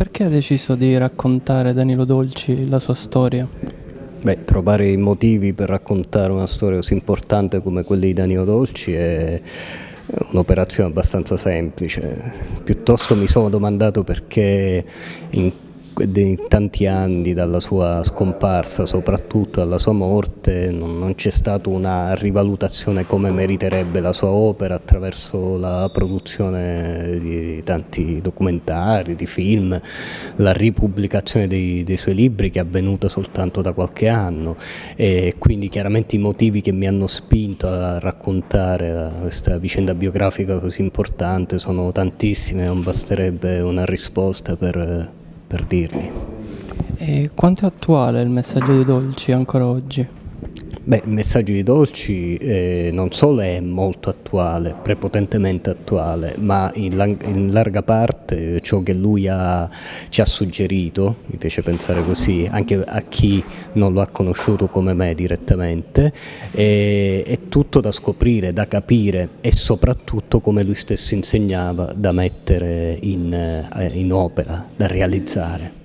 Perché ha deciso di raccontare Danilo Dolci la sua storia? Beh, trovare i motivi per raccontare una storia così importante come quella di Danilo Dolci è un'operazione abbastanza semplice. Piuttosto mi sono domandato perché in di tanti anni dalla sua scomparsa, soprattutto dalla sua morte, non, non c'è stata una rivalutazione come meriterebbe la sua opera attraverso la produzione di tanti documentari, di film, la ripubblicazione dei, dei suoi libri che è avvenuta soltanto da qualche anno. E quindi chiaramente i motivi che mi hanno spinto a raccontare questa vicenda biografica così importante sono tantissime, non basterebbe una risposta per per dirgli. E quanto è attuale il messaggio di Dolci ancora oggi? Beh, il messaggio di Dolci eh, non solo è molto attuale, prepotentemente attuale, ma in, in larga parte ciò che lui ha, ci ha suggerito, mi piace pensare così, anche a chi non lo ha conosciuto come me direttamente, è, è tutto da scoprire, da capire e soprattutto come lui stesso insegnava da mettere in, eh, in opera, da realizzare.